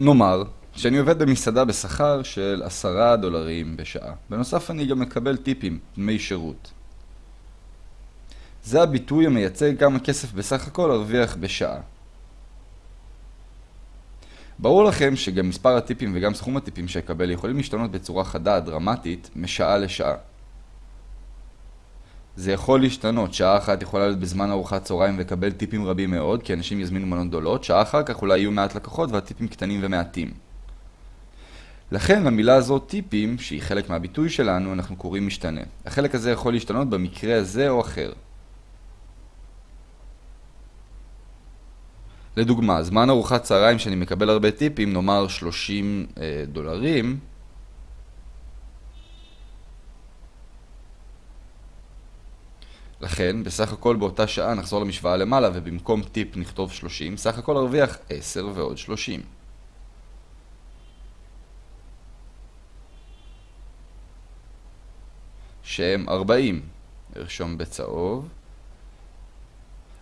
נאמר שאני עובד במסעדה בשכר של עשרה דולרים בשעה. בנוסף אני גם מקבל טיפים, דמי שירות. זה הביטוי המייצג כמה כסף בסך הכל ארוויח בשעה. ברור לכם שגם מספר הטיפים וגם סכום הטיפים שאקבל יכולים להשתנות בצורה חדה, דרמטית, משעה לשעה. זה יכול להשתנות, שעה אחת יכולה להיות בזמן ארוחת צהריים ולקבל טיפים רבים מאוד, כי אנשים יזמינו מנות גדולות, שעה אחר כך אולי יהיו מעט לקוחות והטיפים קטנים ומעטים. לכן למילה הזאת טיפים, שהיא חלק מהביטוי שלנו, אנחנו קוראים משתנה. החלק הזה יכול להשתנות במקרה הזה או אחר. לדוגמה, זמן ארוחת צהריים שאני מקבל הרבה טיפים, נאמר 30 אה, דולרים, לכן, בסך הכל באותה שעה נחזור למשוואה למעלה ובמקום טיפ נכתוב 30, סך הכל ארוויח 10 ועוד 30. שהם 40. ארשום בצהוב.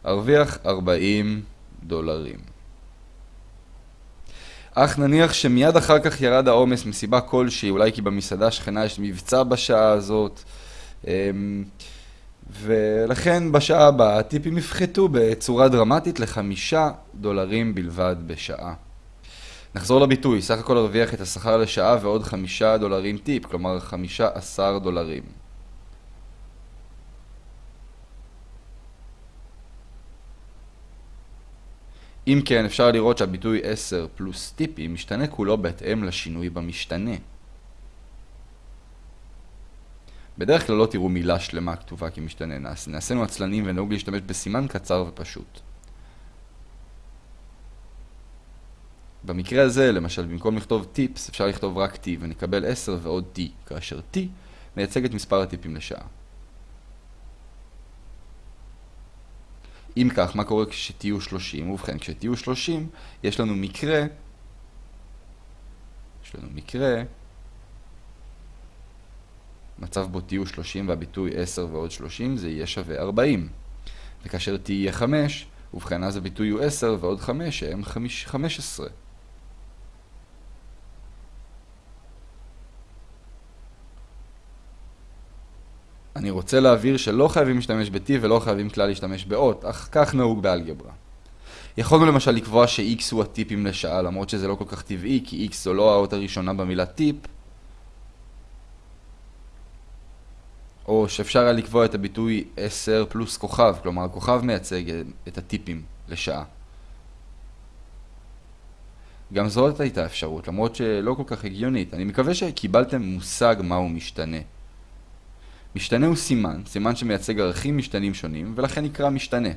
ארוויח 40 דולרים. אך נניח שמיד אחר כך ירד העומס מסיבה כלשהי, אולי כי במסעדה שכנה יש מבצע בשעה הזאת, אמ, ולכן בשעה הבאה הטיפים יפחתו בצורה דרמטית לחמישה דולרים בלבד בשעה. נחזור לביטוי, סך הכל הרוויח את השכר לשעה ועוד חמישה דולרים טיפ, כלומר חמישה עשר דולרים. אם כן, אפשר לראות שהביטוי 10 פלוס טיפים משתנה כולו בהתאם לשינוי במשתנה. בדרך כלל לא תראו מילה שלמה כתובה כמשתנה, נעשינו עצלנים ונהוג להשתמש בסימן קצר ופשוט. במקרה הזה, למשל, במקום לכתוב טיפס, אפשר לכתוב רק t ונקבל 10 ועוד t, כאשר t מייצג את מספר הטיפים לשעה. אם כך, מה קורה כשתהיו 30? ובכן, כשתהיו 30, יש לנו מקרה, יש לנו מקרה, מצב בו תהיו 30 והביטוי 10 ועוד 30, זה יהיה שווה 40. וכאשר תהיה 5, ובכן אז הביטוי הוא 10 ועוד 5, שהם 15. אני רוצה להבהיר שלא חייבים להשתמש ב-t ולא חייבים כלל להשתמש באות, אך כך נהוג באלגברה. יכולנו למשל לקבוע ש-x הוא הטיפים לשעה, למרות שזה לא כל כך טבעי, כי x זו לא האות הראשונה במילה טיפ, או שאפשר היה לקבוע את הביטוי 10 פלוס כוכב, כלומר הכוכב מייצג את הטיפים לשעה. גם זאת הייתה אפשרות, למרות שלא כל כך הגיונית. אני מקווה שקיבלתם מושג מהו משתנה. משתנה הוא סימן, סימן שמייצג ערכים משתנים שונים, ולכן נקרא משתנה.